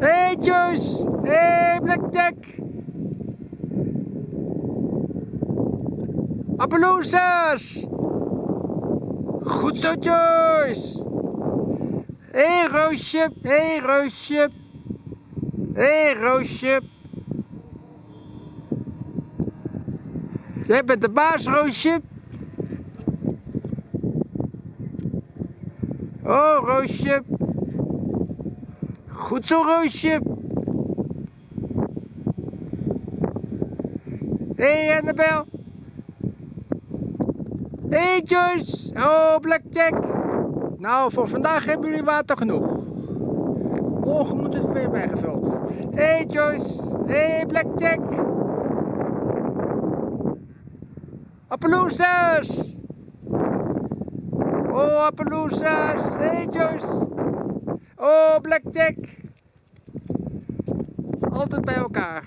Hey Joyce! Hey Blackjack! Appaloosas! Goed zo Joyce! Hey Roosje! Hey Roosje! Hey Roosje! Jij bent de baas Roosje! Oh Roosje! Goed zo Roosje! Hey Annabel! Hey Joyce! Oh Blackjack! Nou, voor vandaag hebben jullie water genoeg. Morgen moet het weer bijgevuld. Hey Joyce! Hey Blackjack! Appaloosas! Oh Appaloosas! Hey Joyce! Oh Blackjack! Altijd bij elkaar.